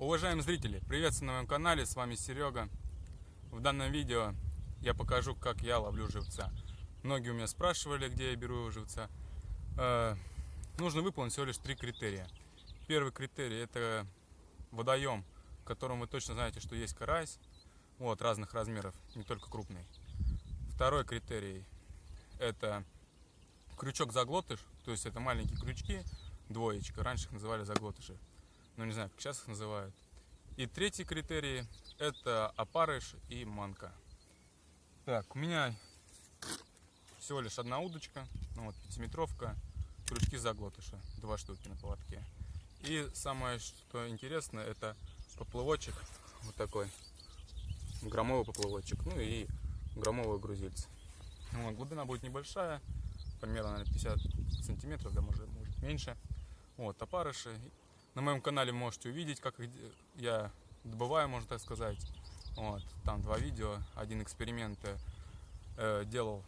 Уважаемые зрители, приветствую на моем канале, с вами Серега. В данном видео я покажу, как я ловлю живца. Многие у меня спрашивали, где я беру живца. Э, нужно выполнить всего лишь три критерия. Первый критерий это водоем, в котором вы точно знаете, что есть карась, вот, разных размеров, не только крупный. Второй критерий это крючок заглотыш, то есть это маленькие крючки, двоечка, раньше их называли заглотыши ну не знаю, как сейчас их называют. И третий критерий это опарыш и манка. Так, у меня всего лишь одна удочка, ну вот пятиметровка, крючки заглотыша, два штуки на поводке. И самое, что интересно, это поплывочек вот такой, громовый поплывочек, ну и громовый грузильцы. Вот, глубина будет небольшая, примерно наверное, 50 сантиметров, да может, может меньше. Вот, опарыши на моем канале можете увидеть, как я добываю, можно так сказать. Вот, там два видео. Один эксперимент э, делал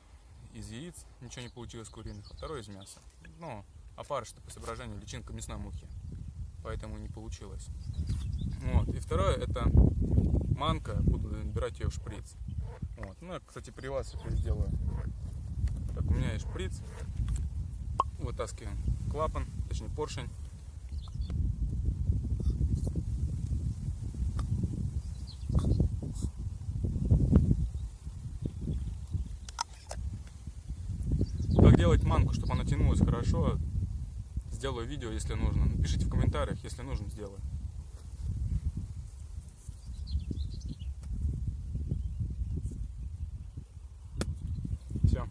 из яиц, ничего не получилось куриных, а второй из мяса. Ну, опарыш по соображению личинка мясной мухи, поэтому не получилось. Вот. И второе это манка, буду набирать ее в шприц. Вот. Ну, я, кстати, при вас это сделаю. Так, у меня есть шприц. Вытаскиваем клапан, точнее поршень. Делать манку, чтобы она тянулась хорошо, сделаю видео, если нужно. Напишите в комментариях, если нужно, сделаю. Все.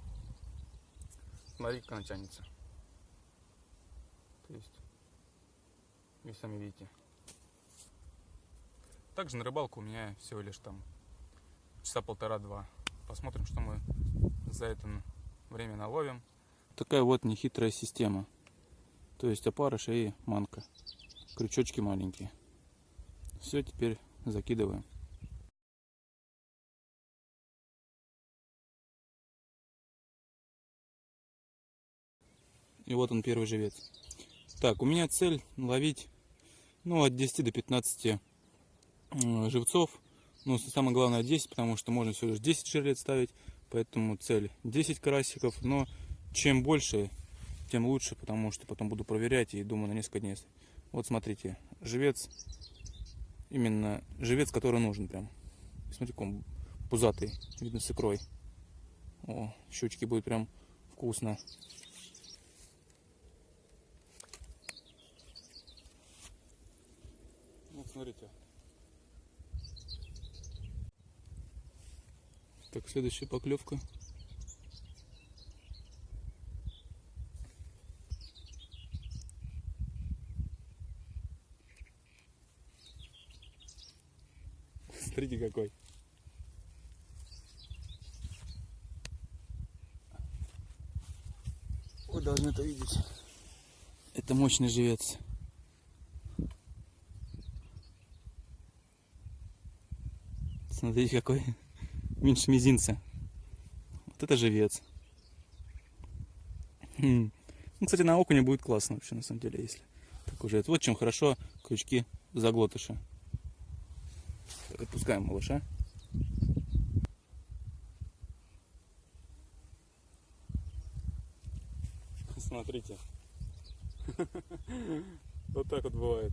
Смотри, как она тянется. То есть, вы сами видите. Также на рыбалку у меня всего лишь там часа полтора-два. Посмотрим, что мы за это время наловим такая вот нехитрая система. То есть опарыш и манка. Крючочки маленькие. Все, теперь закидываем. И вот он первый живец. Так, у меня цель ловить ну, от 10 до 15 живцов. Ну, самое главное 10, потому что можно всего лишь 10 жерлец ставить. Поэтому цель 10 карасиков. Но чем больше, тем лучше, потому что потом буду проверять и думаю на несколько дней. Вот смотрите, живец, именно живец, который нужен прям. Смотрите, он пузатый, видно с икрой. О, щучки будет прям вкусно. Вот смотрите. Так, следующая поклевка. Смотрите какой. Вы должны это видеть. Это мощный живец. Смотрите какой. Меньше мизинца. Вот это живец. Хм. Ну, кстати, на окуне будет классно вообще, на самом деле, если так уже. Вот чем хорошо крючки заглотыша. Отпускаем малыша. Смотрите. Вот так вот бывает.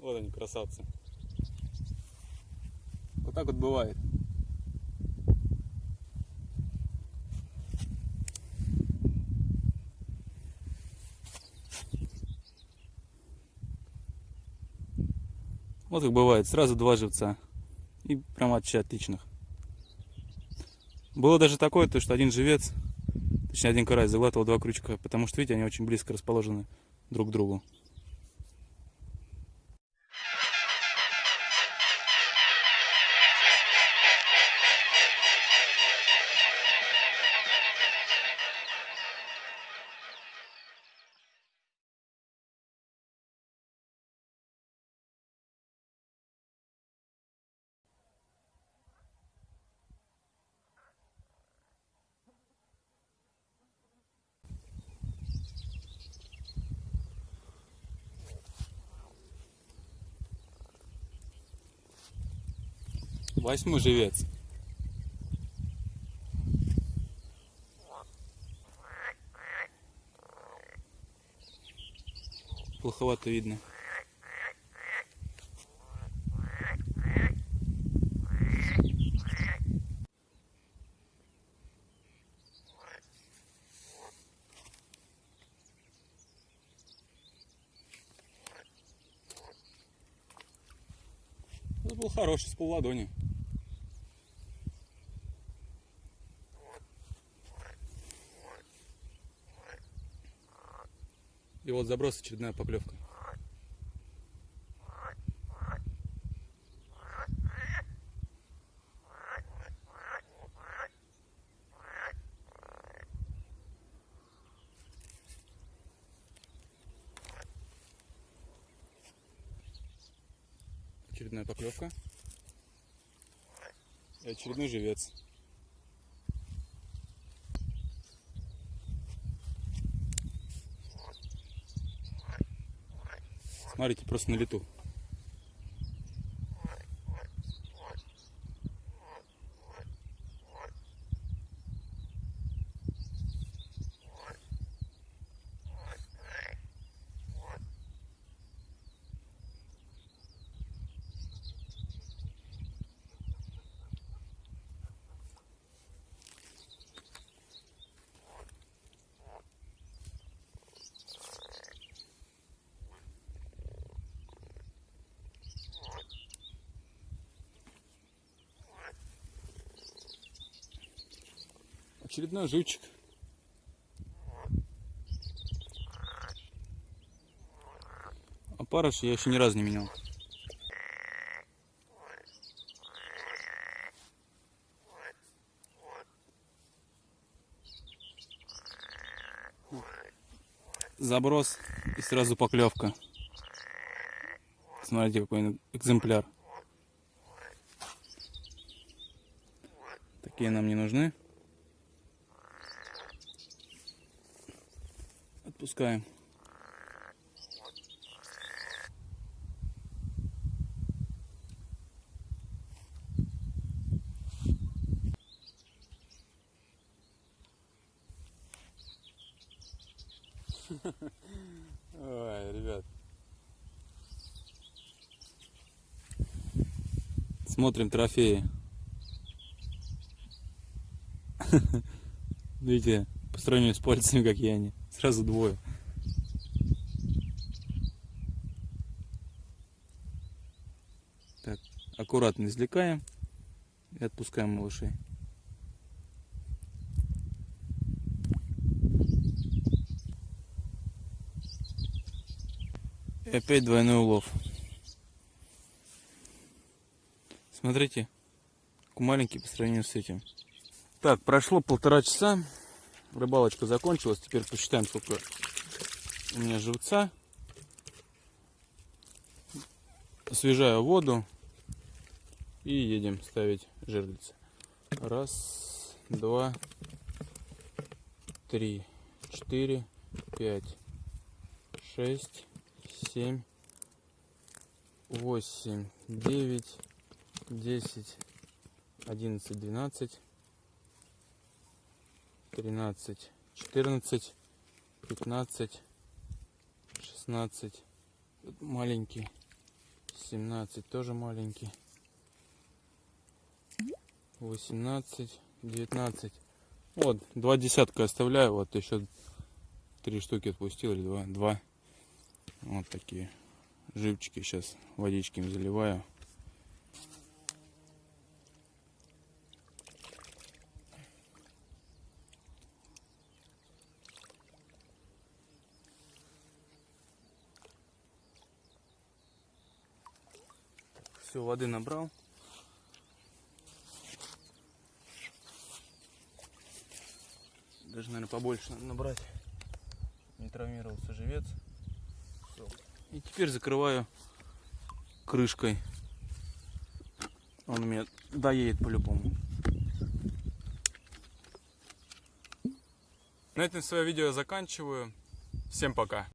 Вот они, красавцы. Вот так вот бывает. Вот как бывает, сразу два живца. И прям вообще отличных. Было даже такое, то, что один живец, точнее один карась заглатывал два крючка, потому что, видите, они очень близко расположены друг к другу. Восьмой живец. Плоховато видно. Это был хороший, с полладони. И вот заброс очередная поклевка. Очередная поклевка. И очередной живец. Смотрите, просто на лету. Очередной живчик. А парыш я еще ни разу не менял. Заброс и сразу поклевка. Смотрите, какой экземпляр. Такие нам не нужны. Отпускаем. Ой, ребят. Смотрим трофеи. Видите, по сравнению с пальцами, какие они. Сразу двое. Так, аккуратно извлекаем и отпускаем малышей. И опять двойной улов. Смотрите, маленький по сравнению с этим. Так, прошло полтора часа. Рыбалочка закончилась. Теперь посчитаем, сколько у меня живца. Освежаю воду. И едем ставить жерлицы. Раз, два, три, четыре, пять, шесть, семь, восемь, девять, десять, одиннадцать, двенадцать. 13, 14, 15, 16, маленький, 17, тоже маленький, 18, 19. Вот, два десятка оставляю, вот еще три штуки отпустил, или два, два. Вот такие живчики, сейчас водички заливаю. Все, воды набрал. Даже, наверное, побольше надо набрать. Не травмировался живец. Всё. И теперь закрываю крышкой. Он у меня доедет по-любому. На этом свое видео заканчиваю. Всем пока.